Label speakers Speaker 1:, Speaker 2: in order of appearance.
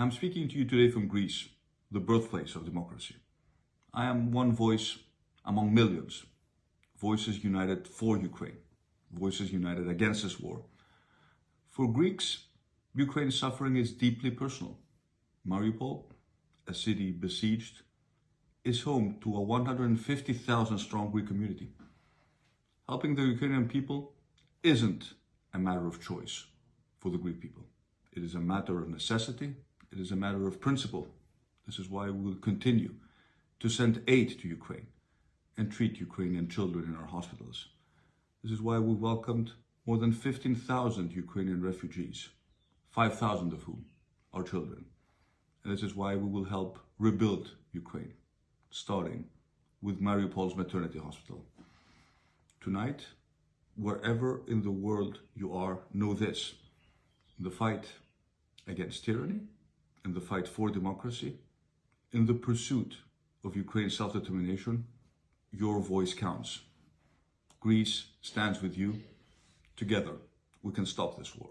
Speaker 1: I'm speaking to you today from Greece, the birthplace of democracy. I am one voice among millions, voices united for Ukraine, voices united against this war. For Greeks, Ukraine's suffering is deeply personal. Mariupol, a city besieged, is home to a 150,000 strong Greek community. Helping the Ukrainian people isn't a matter of choice for the Greek people. It is a matter of necessity. It is a matter of principle. This is why we will continue to send aid to Ukraine and treat Ukrainian children in our hospitals. This is why we welcomed more than 15,000 Ukrainian refugees, 5,000 of whom are children. And this is why we will help rebuild Ukraine, starting with Mariupol's maternity hospital. Tonight, wherever in the world you are, know this. The fight against tyranny, in the fight for democracy, in the pursuit of Ukraine's self-determination, your voice counts. Greece stands with you. Together, we can stop this war.